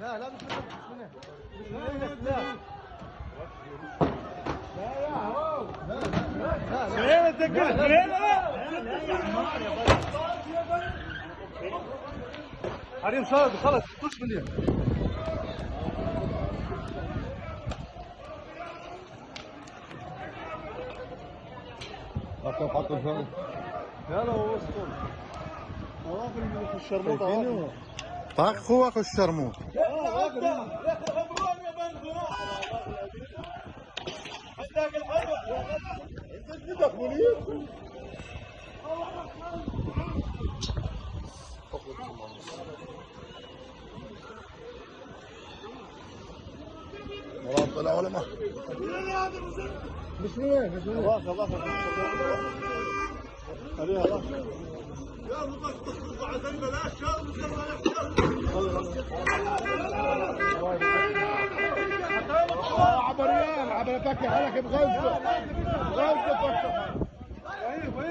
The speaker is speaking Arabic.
لا لا مش منه مش منه لا لا يا هو لا. لا سليمة تذكر سليمة حريم صاد خلص خش من حطوا حطوا الفرن يلا هو وسطهم واقف من طاق. خوك الشرموط ولا طلع ولا ما مش وين مش وين الله الله عليها الله عبريان عبر فك حالك بغزة. فك